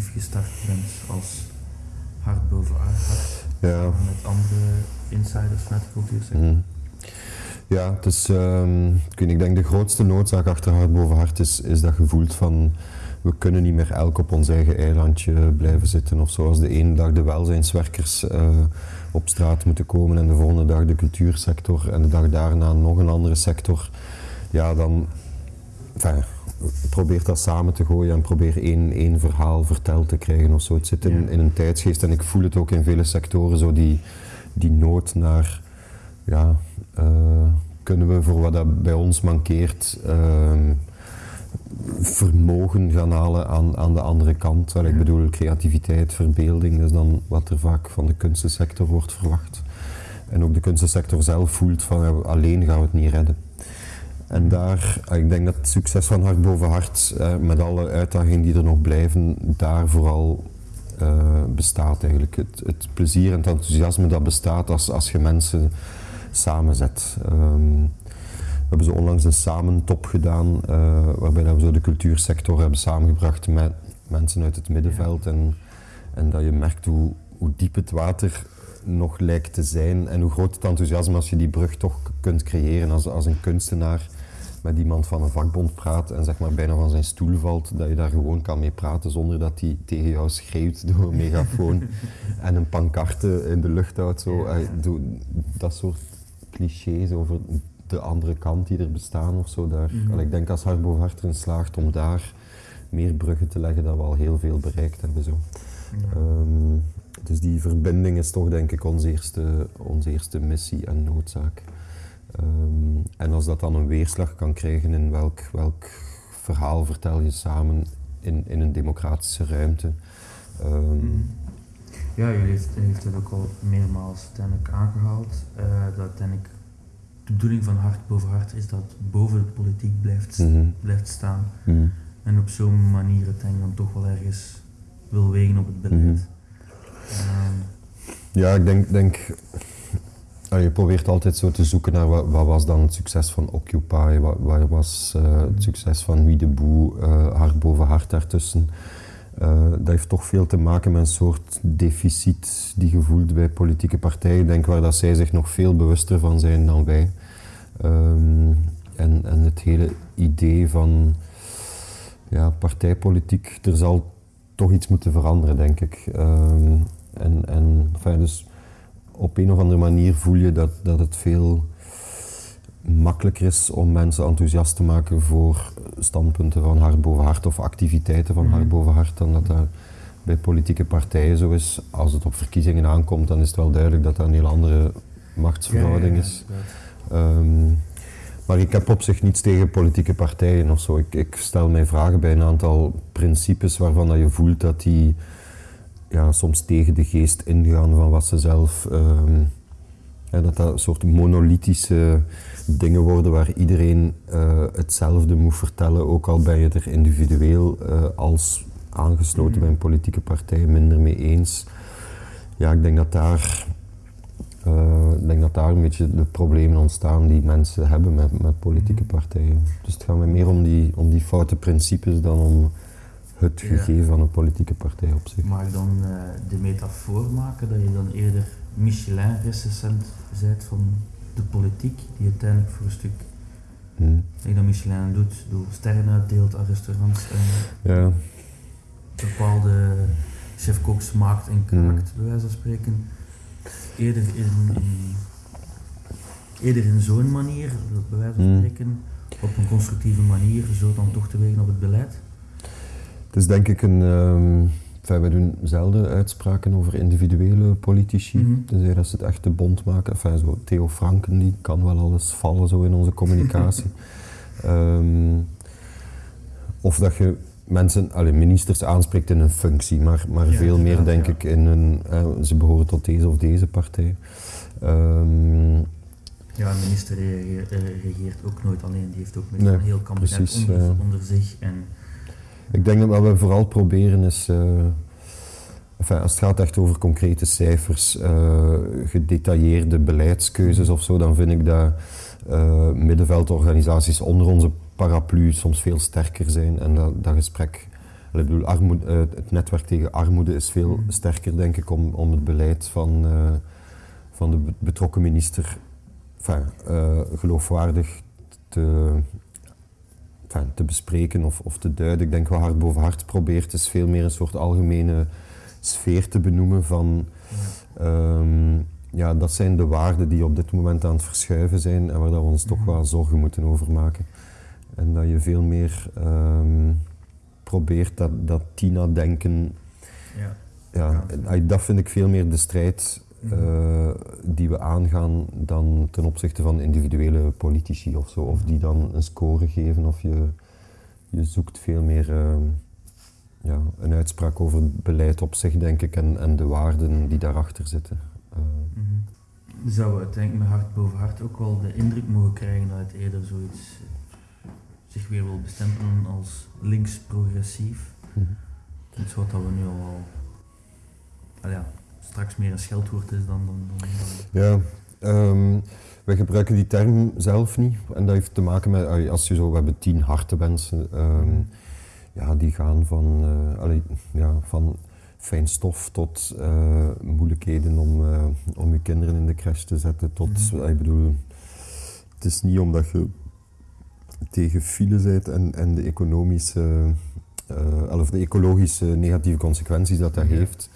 gestart bent als hart boven hart. Ja. Met andere insiders vanuit de cultuursector. Mhm. Ja, ehm, ik, denk de grootste noodzaak achter hart boven hart is, is dat je voelt van we kunnen niet meer elk op ons eigen eilandje blijven zitten. Of zoals de ene dag de welzijnswerkers eh, op straat moeten komen en de volgende dag de cultuursector en de dag daarna nog een andere sector. Ja, dan enfin, probeer dat samen te gooien en probeer één, één verhaal verteld te krijgen of zo. Het zit in, in een tijdsgeest en ik voel het ook in vele sectoren, zo die, die nood naar, ja, eh, kunnen we voor wat dat bij ons mankeert, ehm, vermogen gaan halen aan, aan de andere kant. Wel, ik bedoel, creativiteit, verbeelding, dat is dan wat er vaak van de kunstensector wordt verwacht. En ook de kunstensector zelf voelt van alleen gaan we het niet redden. En daar, eh, ik denk dat het succes van Hart boven Hart, eh, met alle uitdagingen die er nog blijven, daar vooral eh, bestaat eigenlijk. Het, het plezier en het enthousiasme dat bestaat als, als je mensen samenzet. Ehm, we hebben zo onlangs een samentop gedaan, eh, waarbij we zo de cultuursector hebben samengebracht met mensen uit het middenveld. En, en dat je merkt hoe, hoe diep het water nog lijkt te zijn en hoe groot het enthousiasme als je die brug toch kunt creëren als, als een kunstenaar met iemand van een vakbond praat en zeg maar bijna van zijn stoel valt, dat je daar gewoon kan mee praten zonder dat hij tegen jou schreeuwt door een megafoon en een pancarte in de lucht houdt. Zo. Dat soort clichés over de andere kant die er bestaan of zo. Daar. Mhm. Ik denk als Hart boven Hart erin slaagt om daar meer bruggen te leggen, dat we al heel veel bereikt hebben. Zo. Ja. Ehm, dus die verbinding is toch denk ik onze eerste, onze eerste missie en noodzaak. Ehm, en als dat dan een weerslag kan krijgen in welk, welk verhaal vertel je samen in, in een democratische ruimte. ehm, Mm. Ja, jullie heeft, heeft het ook al meermaals uiteindelijk aangehaald. eh, dat uiteindelijk de bedoeling van hart boven hart is dat het boven de politiek blijft, mhm, blijft staan. mhm. En op zo'n manier uiteindelijk dan toch wel ergens wil wegen op het beleid. Mhm. Ehm, Ja, ik denk, denk je probeert altijd zo te zoeken naar wat, was dan het succes van Occupy, wat, wat was eh, het succes van Wie de Boe, eh, hart boven hart daartussen. Eh, dat heeft toch veel te maken met een soort deficit die gevoeld bij politieke partijen. Ik denk waar dat zij zich nog veel bewuster van zijn dan wij. Ehm, en, en het hele idee van ja, partijpolitiek, er zal toch iets moeten veranderen, denk ik. Ehm, en en enfin, dus op een of andere manier voel je dat, dat het veel makkelijker is om mensen enthousiast te maken voor standpunten van hart boven hart of activiteiten van Mhm. hart boven hart dan dat dat bij politieke partijen zo is. Als het op verkiezingen aankomt, dan is het wel duidelijk dat dat een heel andere machtsverhouding is. Ehm, maar ik heb op zich niets tegen politieke partijen of zo. Ik, ik stel mij vragen bij een aantal principes waarvan dat je voelt dat die ja, soms tegen de geest ingaan van wat ze zelf. ja, dat dat een soort monolithische dingen worden waar iedereen eh, hetzelfde moet vertellen, ook al ben je er individueel eh, als aangesloten bij een politieke partij minder mee eens. Ja, ik denk dat daar eh, ik denk dat daar een beetje de problemen ontstaan die mensen hebben met, met politieke partijen. Dus het gaat meer om die, om die foute principes dan om het Ja. gegeven van een politieke partij op zich. Mag ik dan eh, de metafoor maken dat je dan eerder Michelin-recensent bent van de politiek, die uiteindelijk voor een stuk, Hm. dat je dat Michelin doet, door sterren uitdeelt aan restaurants en Ja, bepaalde chef-koks maakt en kraakt, bij wijze van spreken. Eerder in, in, eerder in zo'n manier, bij wijze van Hmm. spreken, op een constructieve manier, zo dan toch te wegen op het beleid. Het is denk ik een... ehm enfin, wij doen zelden uitspraken over individuele politici, tenzij dat ze het echt te bond maken. Enfin, zo Theo Franken, die kan wel alles vallen zo in onze communicatie. Ehm, of dat je mensen, allee, ministers aanspreekt in een functie, maar, maar Ja, veel meer denk ja. ik in een, eh, ze behoren tot deze of deze partij. Ehm, Ja, een minister eh, regeert ook nooit alleen, die heeft ook met Nee, een heel kabinet precies, onder, onder zich. En, ik denk dat wat we vooral proberen is, eh, enfin, als het gaat echt over concrete cijfers, eh, gedetailleerde beleidskeuzes of zo, dan vind ik dat eh, middenveldorganisaties onder onze paraplu soms veel sterker zijn en dat, dat gesprek ik bedoel, armoede, het netwerk tegen armoede is veel Mhm. sterker, denk ik, om, om het beleid van, van de be- betrokken minister enfin, geloofwaardig te, te bespreken of, of te duiden. Ik denk wat hart boven hart probeert, is veel meer een soort algemene sfeer te benoemen van Ja. Ehm, ja, dat zijn de waarden die op dit moment aan het verschuiven zijn en waar dat we ons toch Mhm. wel zorgen moeten over maken. En dat je veel meer ehm, probeert dat, dat Tina-denken, Ja. ja, dat vind ik veel meer de strijd Mhm. eh, die we aangaan dan ten opzichte van individuele politici of zo, of die dan een score geven of je, je zoekt veel meer ehm, ja, een uitspraak over het beleid op zich, denk ik, en, en de waarden die daarachter zitten. Eh, Mhm. Zou we uiteindelijk met hart boven hart ook wel de indruk mogen krijgen dat het eerder zoiets eh, zich weer wil bestempelen als links-progressief? mhm. Iets wat we nu al, al ja, straks meer een scheldwoord is dan... dan, dan, dan- Ja, ehm, wij gebruiken die term zelf niet. En dat heeft te maken met, als je zo, we hebben tien hartenwensen. ehm, ja, die gaan van, eh, allee, ja, van fijn stof tot eh, moeilijkheden om, eh, om je kinderen in de crash te zetten. Tot, Mhm. ik bedoel, het is niet omdat je tegen file bent en, en de economische, of de ecologische negatieve consequenties dat dat heeft.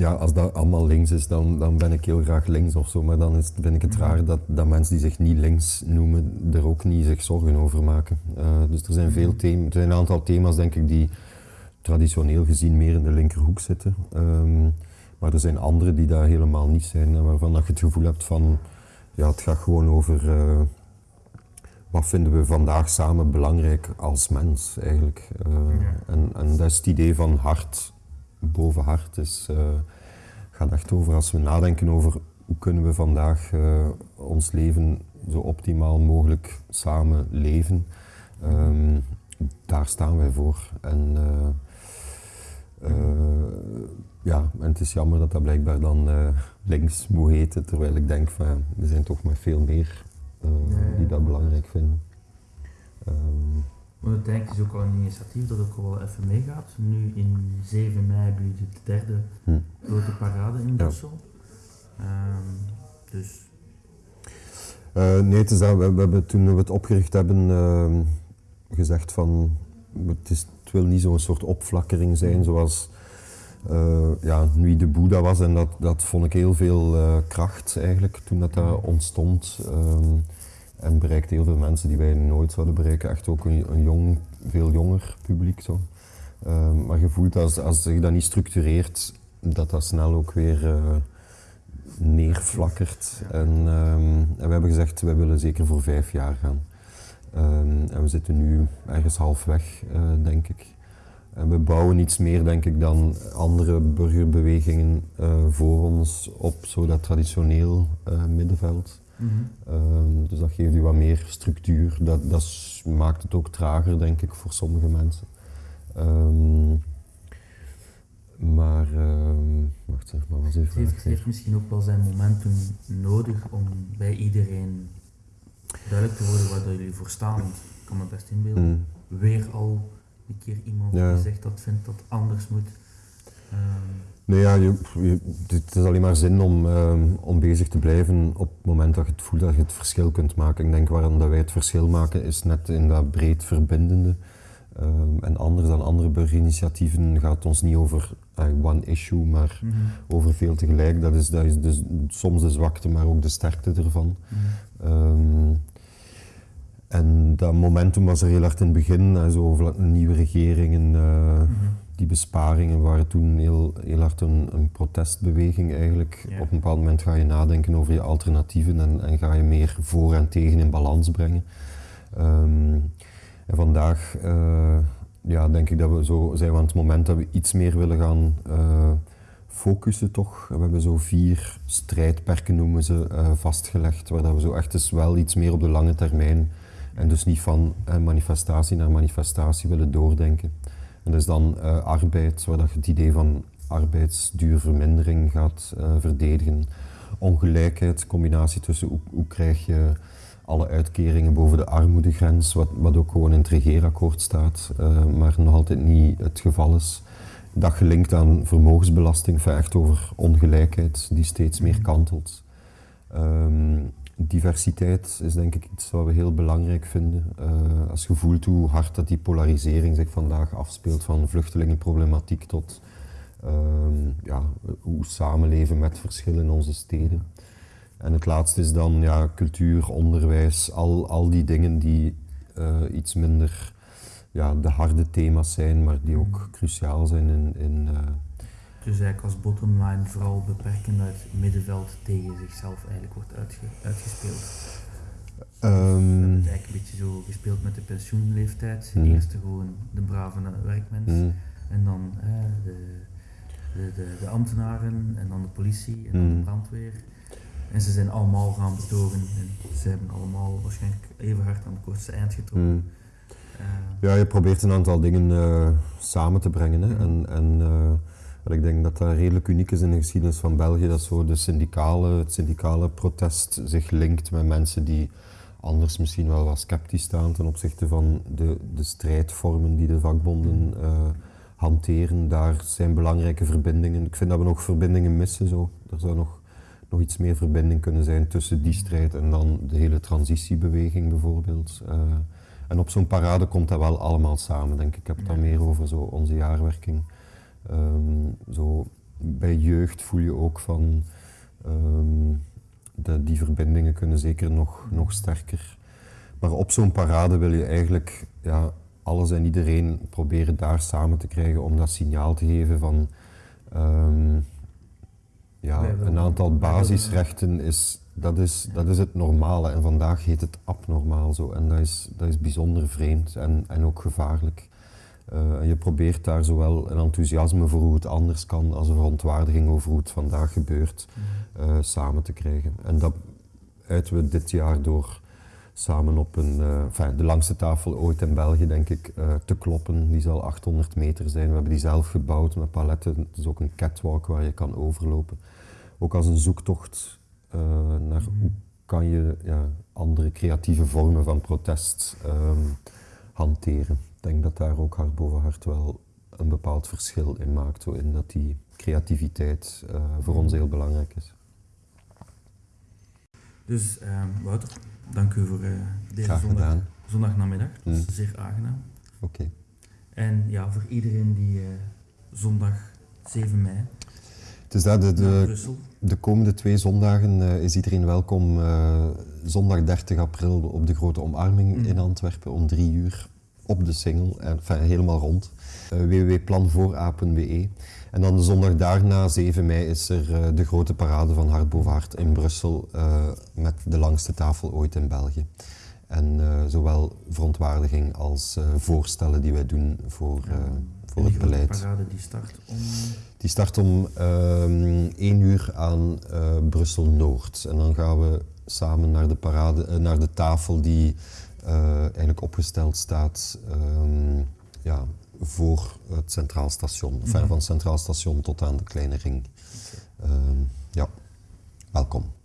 Ja, als dat allemaal links is, dan, dan ben ik heel graag links of zo. Maar dan is, vind ik het Mhm. raar dat, dat mensen die zich niet links noemen, er ook niet zich zorgen over maken. Eh, dus er zijn veel Mhm. thema's, er zijn een aantal thema's denk ik die traditioneel gezien meer in de linkerhoek zitten. Ehm, maar er zijn andere die daar helemaal niet zijn. Waarvan dat je het gevoel hebt van, ja, het gaat gewoon over eh, wat vinden we vandaag samen belangrijk als mens eigenlijk. Eh, Ja. en, en dat is het idee van hart boven hart. Dus, eh, gaat echt over als we nadenken over hoe kunnen we vandaag eh, ons leven zo optimaal mogelijk samen leven. Ehm, daar staan wij voor. En, eh, ja, en het is jammer dat dat blijkbaar dan links moet heten, terwijl ik denk van ja, er zijn toch maar veel meer die dat belangrijk vinden. Ehm, Maar uiteindelijk is ook al een initiatief dat ook al wel even meegaat. Nu in 7 mei jullie de derde hm. grote parade in Ja. Brussel. Ehm, dus Eh, nee, het is dat, we, we hebben toen we het opgericht hebben ehm, gezegd van het, is, het wil niet zo'n soort opflakkering zijn zoals eh, ja, Nuit de Boeddha was en dat, dat vond ik heel veel eh, kracht eigenlijk toen dat, dat ontstond. ehm, en bereikte heel veel mensen die wij nooit zouden bereiken, echt ook een, een jong, veel jonger publiek. Zo. Ehm, maar je voelt als, als zich dat niet structureert, dat dat snel ook weer eh, neerflakkert. Ja. En, ehm, en we hebben gezegd, wij willen zeker voor vijf jaar gaan. Ehm, en we zitten nu ergens halfweg, eh, denk ik. En we bouwen iets meer, denk ik, dan andere burgerbewegingen eh, voor ons op zo dat traditioneel middenveld. Ehm, dus dat geeft u wat meer structuur. Dat, dat maakt het ook trager, denk ik, voor sommige mensen. Ehm, maar, ehm, wacht zeg, maar was even het, heeft, het heeft misschien ook wel zijn momentum nodig om bij iedereen duidelijk te worden waar jullie voor staan. Want ik kan me best inbeelden. Mm, Weer al een keer iemand Ja. die zegt dat vindt dat anders moet. Nee, ja, je, je- het is alleen maar zin om, ehm, om bezig te blijven op het moment dat je het voelt dat je het verschil kunt maken. Ik denk waarom dat wij het verschil maken is net in dat breed verbindende. Ehm, en anders dan andere burgerinitiatieven gaat het ons niet over eh, one issue, maar mhm, over veel tegelijk. Dat is, dat is dus soms de zwakte, maar ook de sterkte ervan. mhm. Ehm, en dat momentum was er heel hard in het begin, zo over nieuwe regeringen, Mhm. Die besparingen waren toen heel, heel hard een, een protestbeweging eigenlijk. Ja. Op een bepaald moment ga je nadenken over je alternatieven en, en ga je meer voor en tegen in balans brengen. Ehm, en vandaag eh, ja, denk ik dat we zo zijn we aan het moment dat we iets meer willen gaan eh, focussen toch. We hebben zo vier strijdperken noemen ze eh, vastgelegd, waar dat we zo echt eens wel iets meer op de lange termijn en dus niet van manifestatie naar manifestatie willen doordenken. En is dan eh, arbeid, waar dat je het idee van arbeidsduurvermindering gaat eh, verdedigen. Ongelijkheid, combinatie tussen hoe, krijg je alle uitkeringen boven de armoedegrens, wat, wat ook gewoon in het regeerakkoord staat, uh, maar nog altijd niet het geval is. Dat gelinkt aan vermogensbelasting, echt over ongelijkheid die steeds meer kantelt. Um, diversiteit is denk ik iets wat we heel belangrijk vinden. Uh, als je voelt hoe hard dat die polarisering zich vandaag afspeelt van vluchtelingenproblematiek tot um, ja, hoe samenleven met verschillen in onze steden. En het laatste is dan ja, cultuur, onderwijs, al, al die dingen die uh, iets minder ja, de harde thema's zijn, maar die ook cruciaal zijn in. in uh, dus eigenlijk als bottomline vooral beperkend uit het middenveld tegen zichzelf eigenlijk wordt uitge uitgespeeld. Um, we hebben het eigenlijk een beetje zo gespeeld met de pensioenleeftijd. Mm. Eerst gewoon de brave werkmens mm. en dan de, de, de, de, ambtenaren en dan de politie en dan mm. de brandweer. En ze zijn allemaal gaan betogen en ze hebben allemaal waarschijnlijk even hard aan het kortste eind getrokken. Mm. Uh, ja, je probeert een aantal dingen uh, samen te brengen. Hè? Mm. En, en uh, ik denk dat dat redelijk uniek is in de geschiedenis van België, dat zo de syndicale, het syndicale protest zich linkt met mensen die anders misschien wel wat sceptisch staan ten opzichte van de, de strijdvormen die de vakbonden hanteren. Daar zijn belangrijke verbindingen. Ik vind dat we nog verbindingen missen. Zo. Er zou nog nog iets meer verbinding kunnen zijn tussen die strijd en dan de hele transitiebeweging bijvoorbeeld. Uh, en op zo'n parade komt dat wel allemaal samen, denk ik. Ik heb het dan meer over zo onze jaarwerking. Um, zo, bij jeugd voel je ook van um, de, die verbindingen kunnen zeker nog, nog sterker. Maar op zo'n parade wil je eigenlijk ja, alles en iedereen proberen daar samen te krijgen om dat signaal te geven van um, ja, een aantal basisrechten is dat, is, dat is het normale en vandaag heet het abnormaal zo. En dat is, dat is bijzonder vreemd en, en ook gevaarlijk. Uh, je probeert daar zowel een enthousiasme voor hoe het anders kan als een verontwaardiging over hoe het vandaag gebeurt uh, samen te krijgen. En dat uiten we dit jaar door samen op een, uh, enfin, de langste tafel ooit in België, denk ik, te kloppen. Die zal 800 meter zijn. We hebben die zelf gebouwd met paletten. Het is ook een catwalk waar je kan overlopen ook als een zoektocht naar hoe kan je ja, andere creatieve vormen van protest um, hanteren. Ik denk dat daar ook hart boven hart wel een bepaald verschil in maakt, zo in dat die creativiteit uh, voor ons heel belangrijk is. Dus um, Wouter, dank u voor uh, deze zondag, zondagnamiddag. Dat is mm. zeer aangenaam. Oké. Okay. En ja, voor iedereen die zondag 7 mei dus dat, de, de, de, komende twee zondagen uh, is iedereen welkom. Uh, zondag 30 april op de grote omarming mm. in Antwerpen om drie uur op de single, enfin, helemaal rond. Uh, www.planvoorapen.be. En dan de zondag daarna, 7 mei, is er de grote parade van Hart boven Hart in Brussel met de langste tafel ooit in België. En zowel verontwaardiging als voorstellen die wij doen voor voor het beleid. parade die start om? Die start om um, 1 uur aan Brussel-Noord. En dan gaan we samen naar de, parade, naar de tafel die eigenlijk opgesteld staat um, ja, voor het Centraal Station. Mm -hmm. Van het Centraal Station tot aan de Kleine Ring. Okay. Um, ja, welkom.